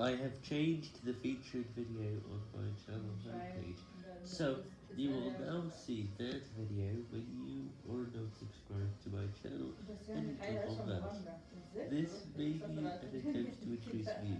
I have changed the featured video on my channel homepage, so you will now see that video when you are not subscribed to my channel, and click on that. This may be an attempt to increase views.